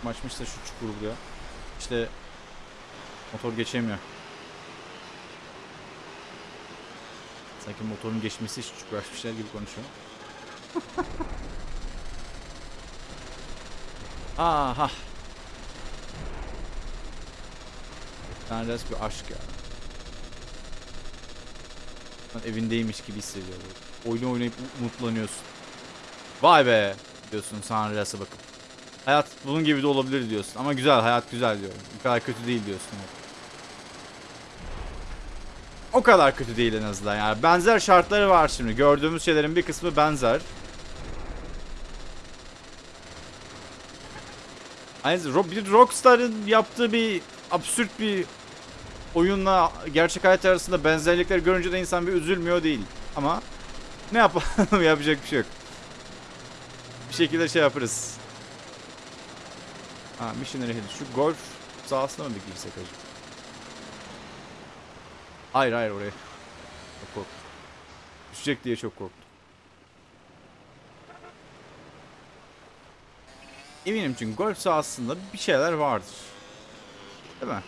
Maçmış da şu çukur buraya. İşte motor geçemiyor. Sanki motorun geçmesi için çok uğraşmışlar gibi konuşuyor. [laughs] Aha. Tanrıs bir aşk ya. Lan evindeymiş gibi hissediyorum. Oyunu oynayıp umutlanıyorsun. Vay be diyorsun Sanrıs'a bakıp. Hayat bunun gibi de olabilir diyorsun. Ama güzel hayat güzel diyorum. Bu kadar kötü değil diyorsun. O kadar kötü değil en azından yani. Benzer şartları var şimdi. Gördüğümüz şeylerin bir kısmı benzer. Aynı bir Rockstar'ın yaptığı bir absürt bir oyunla gerçek hayat arasında benzerlikleri görünce de insan bir üzülmüyor değil. Ama ne yapalım [laughs] yapacak bir şey yok. Bir şekilde şey yaparız. Ha Missionary Hill. Şu golf sahasına mı bir girsek acaba? Hayır hayır oraya. Çok korktum. Düşecek diye çok korktum. Eminim çünkü golf sahasında bir şeyler vardır. Değil mi?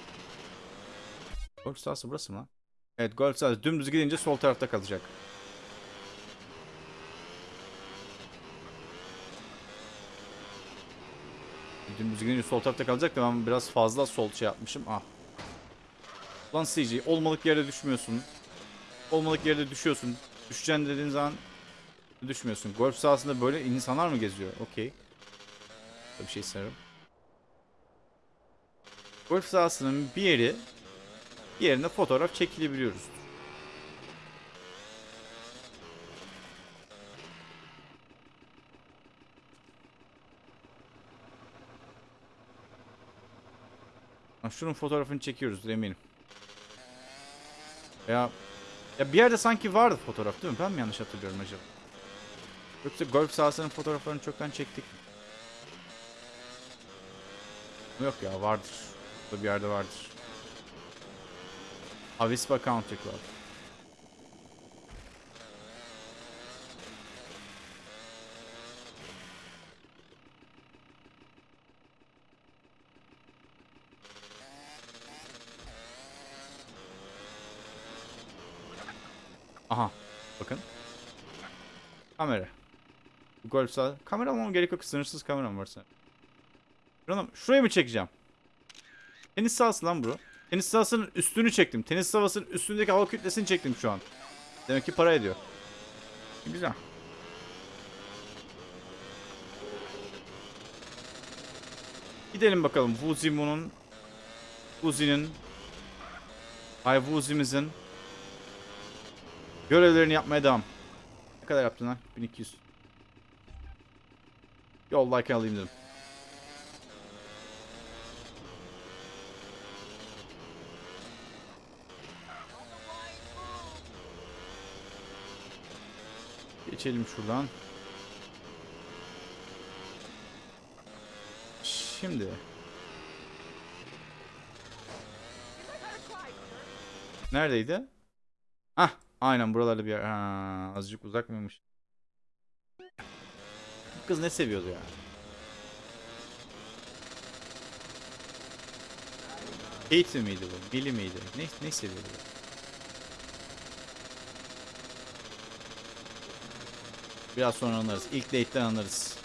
Golf sahası burası mı? Evet golf sahası dümdüz gidince sol tarafta kalacak. Dümdüz gidince sol tarafta kalacak da ben biraz fazla sol şey yapmışım. Ah. Lan CG olmalık yerde düşmüyorsun. Olmalık yerde düşüyorsun. Düşeceksin dediğin zaman düşmüyorsun. Golf sahasında böyle insanlar mı geziyor? Okey. Bir şey sanırım. Golf sahasının bir yeri bir yerinde fotoğraf çekilebiliyoruz. Şunun fotoğrafını çekiyoruz eminim. Ya ya bir yerde sanki vardı fotoğraf değil mi? Ben mi yanlış hatırlıyorum acaba? Yoksa golf sahasının fotoğraflarını çoktan çektik mi? Yok ya vardır. Burada bir yerde vardır. Avispa Country Club. Aha. Bakın. Kamera. Golf sahada. Kamera almam gerek yok. Sınırsız kameram var sana. Şuraya mı çekeceğim? Tenis sahası lan bu. Tenis sahasının üstünü çektim. Tenis sahasının üstündeki hava kütlesini çektim şu an. Demek ki para ediyor. Güzel. Gidelim bakalım Wuzimu'nun Wuzi'nin Ay Wuzi'mizin görevlerini yapmaya devam. Ne kadar yaptın lan? 1200. Yoldayken alayım dedim. Geçelim şuradan. Şimdi. Neredeydi? Ah, aynen buralarda bir. Ha, azıcık uzak mıymış? Bu kız ne seviyordu ya? Kate miydi bu? Billy miydi? Ne, ne seviyordu? ya? Biraz sonra anlarız. İlk date'den anlarız.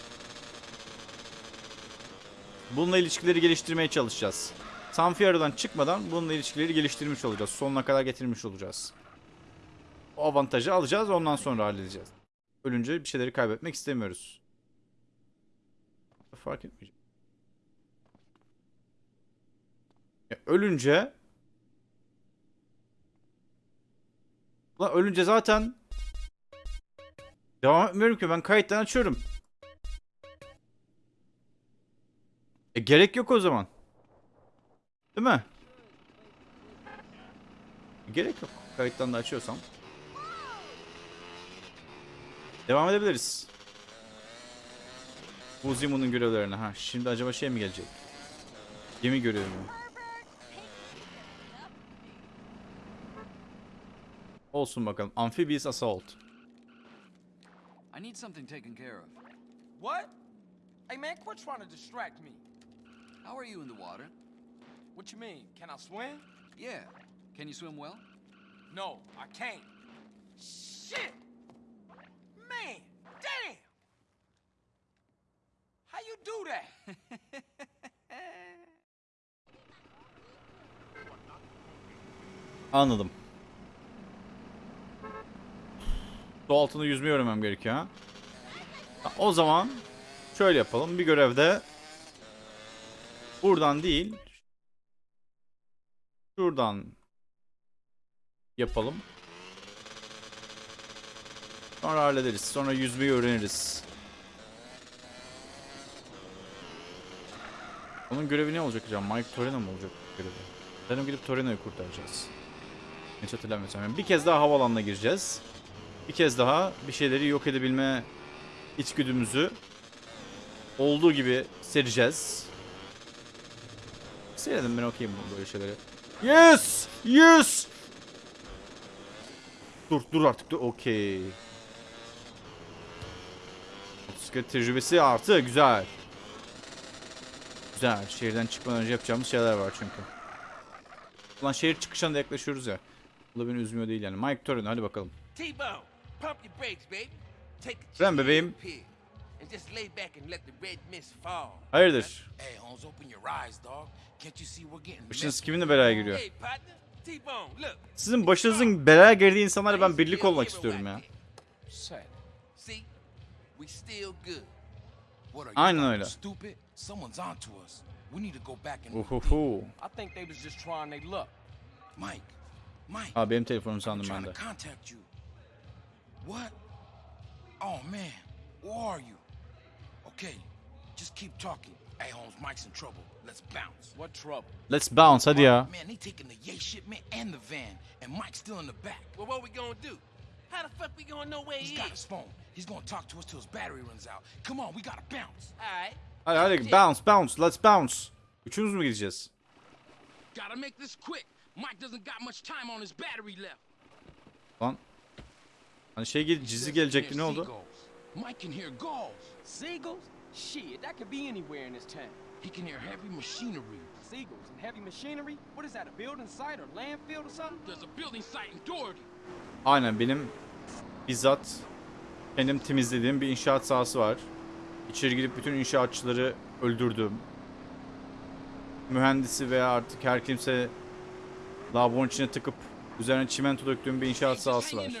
Bununla ilişkileri geliştirmeye çalışacağız. Sanfiaro'dan çıkmadan bununla ilişkileri geliştirmiş olacağız. Sonuna kadar getirmiş olacağız. O avantajı alacağız ondan sonra halledeceğiz. Ölünce bir şeyleri kaybetmek istemiyoruz. Fark etmeyecek. Ya ölünce Ulan ölünce zaten Devam etmiyorum ki ben kayıttan açıyorum. E gerek yok o zaman. Değil mi? E, gerek yok. Kayıttan da açıyorsam. Devam edebiliriz. Buzimun'un görevlerine. Ha, şimdi acaba şey mi gelecek? Gemi görevi mi? Olsun bakalım. Amphibious Assault. I need something taken care of. What? Hey man, quit trying to distract me. How are you in the water? What you mean? Can I swim? Yeah. Can you swim well? No, I can't. Shit! Man, damn! How you do that? Anladım. Su altında yüzmeyi öğrenmem gerekiyor ha. O zaman şöyle yapalım. Bir görevde buradan değil şuradan yapalım. Sonra hallederiz. Sonra yüzmeyi öğreniriz. Onun görevi ne olacak hocam? Mike Torino mu olacak görevi? Sanırım gidip Torino'yu kurtaracağız. Hiç hatırlamıyorsam. Yani bir kez daha havalanına gireceğiz. Bir kez daha bir şeyleri yok edebilme içgüdümüzü olduğu gibi sereceğiz. Seyredin ben okuyayım böyle şeyleri. Yes! Yes! Dur dur artık dur. Okey. Motosiklet tecrübesi artı güzel. Güzel. Şehirden çıkmadan önce yapacağımız şeyler var çünkü. Ulan şehir çıkışına da yaklaşıyoruz ya. Bu da beni üzmüyor değil yani. Mike Torino hadi bakalım. T-Bone, pump your brakes, baby. Take a chill bebeğim. And just lay back and let the red mist fall. Hayırdır? Hey, Holmes, open your eyes, dog. Can't you see we're getting Başınız kiminle belaya giriyor? Hey, partner. T-Bone, look. Sizin başınızın belaya girdiği insanlarla ben birlik olmak istiyorum ya. Sad. See? We still good. What are you Aynen öyle. stupid? Someone's onto us. We need to go back and Uhuhu. I think they was just trying their luck. Mike. Mike. Aa benim telefonum I'm sandım trying ben de. Contact you. What? Oh man, where are you? Okay, just keep talking. Hey Holmes, Mike's in trouble. Let's bounce. What trouble? Let's bounce hadi ya. Man, they taking the yay shipment and the van, and Mike's still in the back. Well, what we gonna do? How the fuck we gonna know where He's He's got his phone. He's gonna talk to us till his battery runs out. Come on, we gotta bounce. All right. Hadi hadi bounce bounce let's bounce. We Üçümüz mü gideceğiz? Gotta make this quick. Mike doesn't got much time on his battery left. Lan. Hani şey gel cizi gelecekti ne oldu? Seagulls. Mike can hear gulls. Seagulls? Shit, that could be anywhere in this town. He can hear heavy machinery. Seagulls and heavy machinery? What is that, a building site or landfill or something? There's a building site in Doherty. Aynen benim bizzat kendim temizlediğim bir inşaat sahası var. İçeri girip bütün inşaatçıları öldürdüm. Mühendisi veya artık her kimse lavabonun içine tıkıp üzerine çimento döktüğüm bir inşaat sahası var.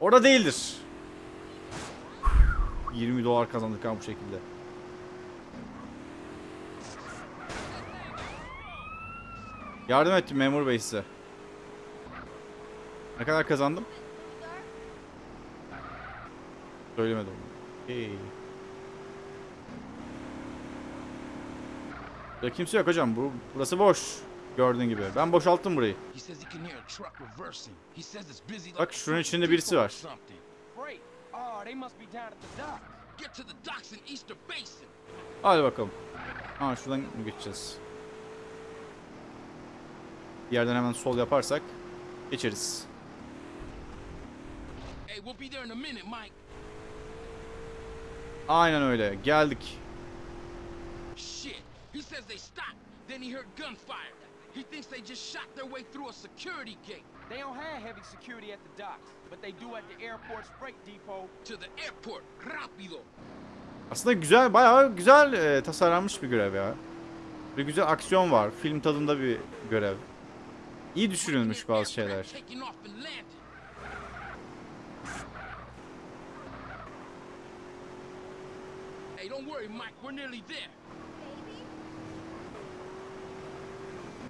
Orada değildir. 20 dolar kazandık ha bu şekilde. Yardım ettim memur bey size. Ne kadar kazandım? Söylemedim. Hey. Ya kimse yok hocam. Bu burası boş. Gördüğün gibi. Ben boşalttım burayı. Bak şunun içinde birisi var. Hadi bakalım. Ha şuradan mı geçeceğiz? Bir yerden hemen sol yaparsak geçeriz. Aynen öyle. Geldik. Shit. He says they stopped. Then he heard gunfire. He thinks they just shot their way through a security gate They don't have heavy security at the docks, but they do at the airport's freight depot. to the airport. Rapido. Aslında güzel, bayağı güzel e, tasarlanmış bir görev ya. Bir güzel aksiyon var. Film tadında bir görev. İyi düşünülmüş bazı şeyler. Hey, don't worry, Mike. We're nearly there.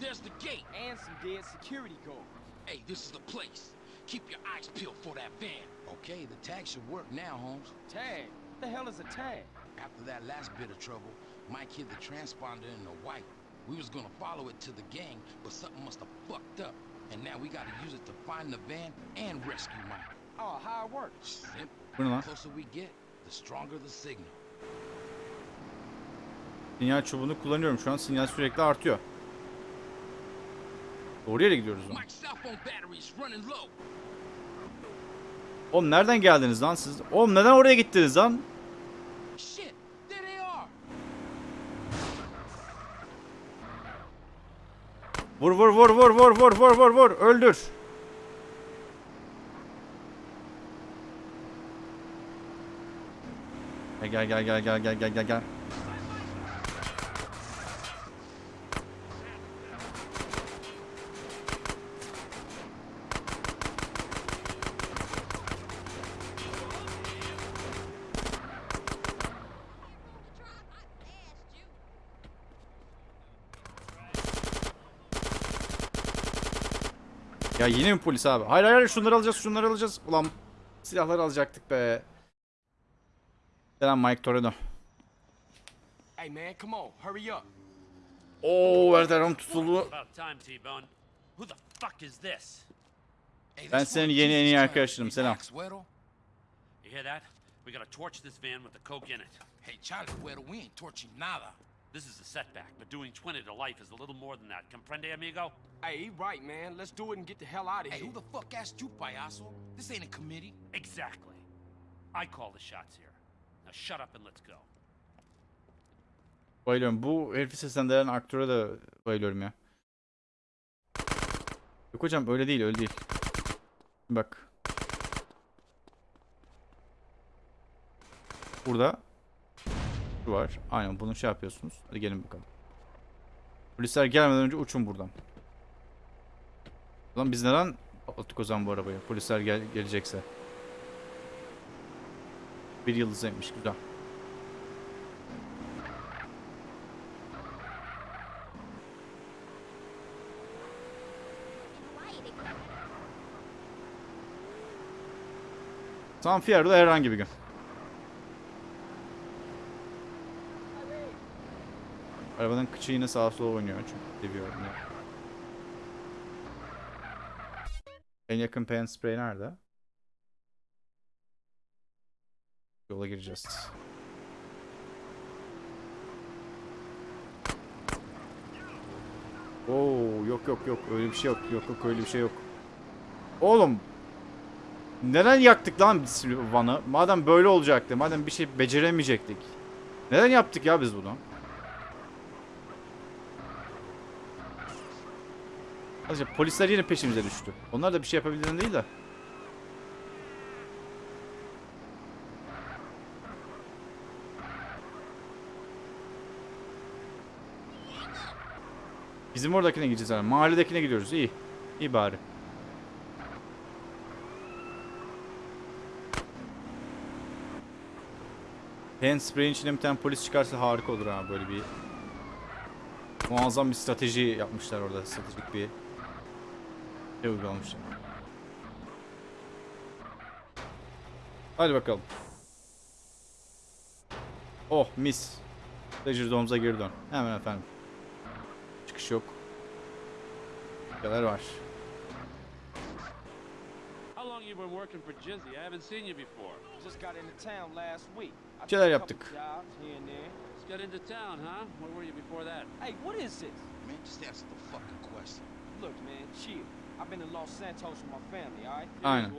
There's the gate. And some dead security guards. Hey, this is the place. Keep your eyes peeled for that van. Okay, the tag should work now, Holmes. Tag? What the hell is a tag? After that last bit of trouble, Mike hid the transponder in the white. We was gonna follow it to the gang, but something must have fucked up. And now we gotta use it to find the van and rescue Mike. Oh, how it works? Simple. Bu ne lan? The closer we get, the stronger the signal. Sinyal çubuğunu kullanıyorum. Şu an sinyal sürekli artıyor. Doğru yere gidiyoruz low. Oğlum nereden geldiniz lan siz? Oğlum neden oraya gittiniz lan? Vur vur vur vur vur vur vur vur vur öldür. Gel gel gel gel gel gel gel gel. Yine mi polis abi? Hayır hayır şunları alacağız şunları alacağız. Ulan silahları alacaktık be. Selam Mike Torino. Hey, man, come on. Hurry up. Oo Werther'ım tutuldu. Ben senin yeni en iyi arkadaşınım. Selam. Relax, Weddle. You hear that? We gotta torch this van with the coke in it. Hey, Charlie, we ain't torching nada. This is a setback, but doing 20 to life is a little more than that. Comprende, amigo? Hey, he right, man. Let's do it and get the hell out of Hey, here. who the fuck asked you, payaso? This ain't a committee. Exactly. I call the shots here. Now shut up and let's go. Bayılıyorum. Bu herifi seslendiren aktöre de bayılıyorum ya. Yok hocam öyle değil öyle değil. Bak. Burada. Var. Aynen bunu şey yapıyorsunuz. Hadi gelin bakalım. Polisler gelmeden önce uçun buradan. Lan biz neden attık o zaman bu arabayı? Polisler gel gelecekse. Bir yıldız etmiş güzel. San Fierro'da herhangi bir gün. Arabanın kıçı yine sağa sola oynuyor çünkü seviyorum ya. En yakın pen spray nerede? Yola gireceğiz. Oo yok yok yok öyle bir şey yok. Yok yok öyle bir şey yok. Oğlum neden yaktık lan Van'ı? Madem böyle olacaktı, madem bir şey beceremeyecektik. Neden yaptık ya biz bunu? Sadece polisler yine peşimize düştü. Onlar da bir şey yapabildiğinden değil de. Bizim oradakine gideceğiz yani. Mahalledekine gidiyoruz. İyi. İyi bari. Handspray'in içine bir tane polis çıkarsa harika olur ha böyle bir muazzam bir strateji yapmışlar orada stratejik bir şey uygulamışlar. Hadi bakalım. Oh mis. Pleasure Dome'za geri dön. Hemen efendim. Çıkış yok. Neler var. Bir şeyler yaptık. got into town, huh? Where were you before that? Hey, what is this? Man, just answer the fucking question. Look, man, chill. I've been to Los Santos with my family, all right? Aynen.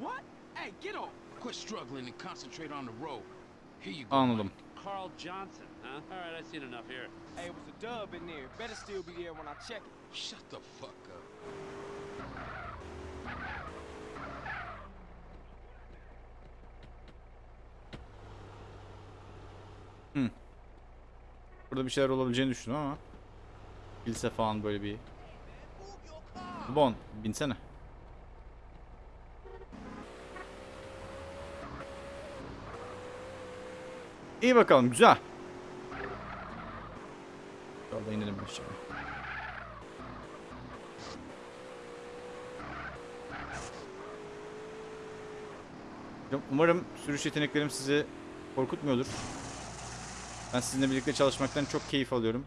What? Hey, get off. Quit struggling and concentrate on the road. Here you go. Anladım. Carl Johnson, huh? All right, I've seen enough here. Hey, it was a dub in there. Better still be there when I check it. Shut the fuck up. Burada bir şeyler olabileceğini düşündüm ama. Kilise falan böyle bir. Bon, binsene. İyi bakalım, güzel. Yolda inelim aşağı. Umarım sürüş yeteneklerim sizi korkutmuyordur. Ben sizinle birlikte çalışmaktan çok keyif alıyorum.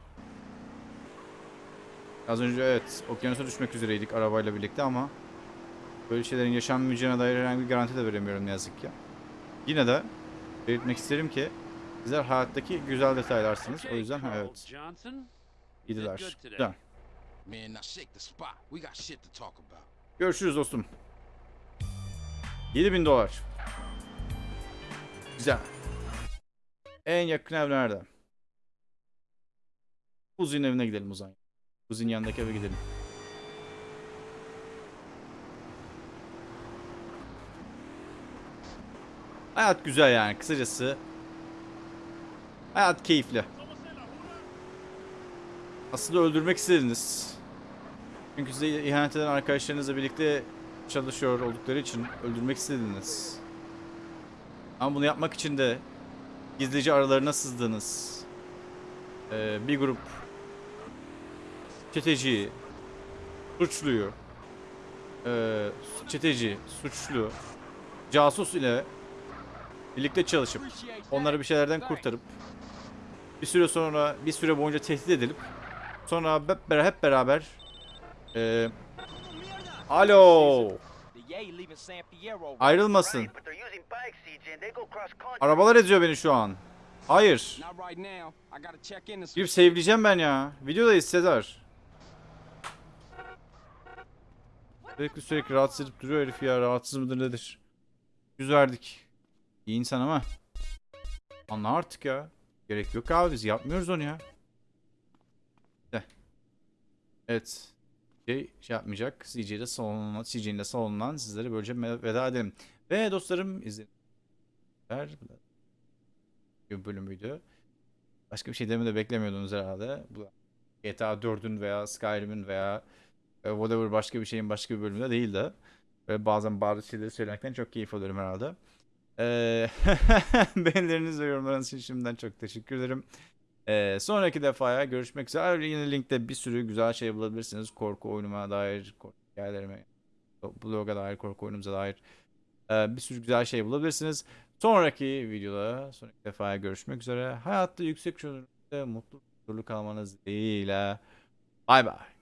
Az önce evet okyanusa düşmek üzereydik arabayla birlikte ama böyle şeylerin yaşanmayacağına dair herhangi bir garanti de veremiyorum ne yazık ki. Yine de belirtmek isterim ki sizler hayattaki güzel detaylarsınız. O yüzden evet iyidiler. Güzel. Görüşürüz dostum. 7000 dolar. Güzel. En yakın ev nerede? Uzi'nin evine gidelim o zaman. Uzi'nin yanındaki eve gidelim. Hayat güzel yani kısacası. Hayat keyifli. Aslında öldürmek istediniz. Çünkü size ihanet eden arkadaşlarınızla birlikte çalışıyor oldukları için öldürmek istediniz. Ama bunu yapmak için de gizlice aralarına sızdınız. Ee, bir grup çeteci, suçluyu, ee, çeteci, suçlu, casus ile birlikte çalışıp onları bir şeylerden kurtarıp bir süre sonra bir süre boyunca tehdit edilip sonra hep beraber, hep beraber ee, alo ayrılmasın. Arabalar eziyor beni şu an. Hayır. Girip save'leyeceğim ben ya. Videodayız Sezar. Sürekli sürekli rahatsız edip duruyor herif ya. Rahatsız mıdır nedir? Yüz verdik. İyi insan ama. Anla artık ya. Gerek yok abi biz yapmıyoruz onu ya. De. Evet. Şey, şey yapmayacak. CJ'de salınan, CJ'nin de salınan sizlere böylece veda edelim. Ve dostlarım izleyin. Bir bölümüydü. Başka bir şey demi de beklemiyordunuz herhalde. GTA 4'ün veya Skyrim'in veya whatever başka bir şeyin başka bir bölümünde değil de. Ve bazen bazı şeyleri söylemekten çok keyif alıyorum herhalde. [laughs] Ee, beğenileriniz ve yorumlarınız için şimdiden çok teşekkür ederim. Ee, sonraki defaya görüşmek üzere. Yine linkte bir sürü güzel şey bulabilirsiniz. Korku oyunuma dair, korku hikayelerime, bloga dair, korku oyunumuza dair e, bir sürü güzel şey bulabilirsiniz. Sonraki videoda, sonraki defaya görüşmek üzere. Hayatta yüksek çözünürlükte mutlu, huzurlu kalmanız dileğiyle. Bay bay.